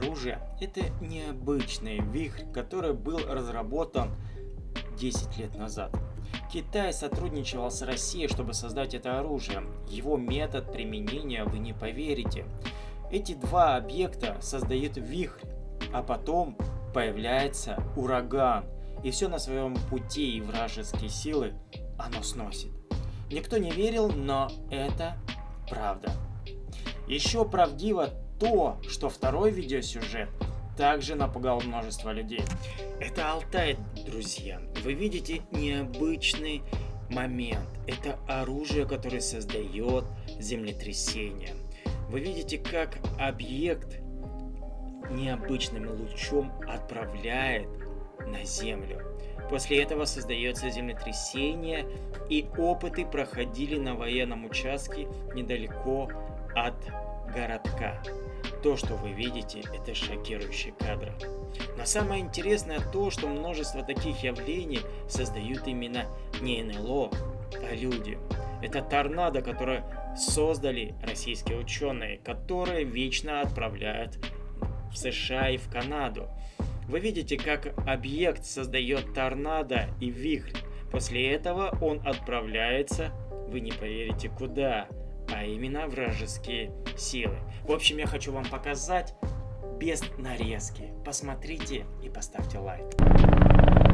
оружие – это необычный вихрь, который был разработан 10 лет назад. Китай сотрудничал с Россией, чтобы создать это оружие. Его метод применения вы не поверите. Эти два объекта создают вихрь, а потом появляется ураган. И все на своем пути и вражеские силы оно сносит. Никто не верил, но это правда. Еще правдиво то, что второй видеосюжет также напугал множество людей. Это Алтай, друзья. Вы видите необычный момент. Это оружие, которое создает землетрясение. Вы видите, как объект необычным лучом отправляет на Землю. После этого создается землетрясение, и опыты проходили на военном участке недалеко от городка. То, что вы видите, это шокирующие кадры. Но самое интересное то, что множество таких явлений создают именно не НЛО, а люди. Это торнадо, которое создали российские ученые, которые вечно отправляют в США и в Канаду. Вы видите, как объект создает торнадо и вихрь. После этого он отправляется, вы не поверите куда, а именно вражеские силы. В общем, я хочу вам показать без нарезки. Посмотрите и поставьте лайк.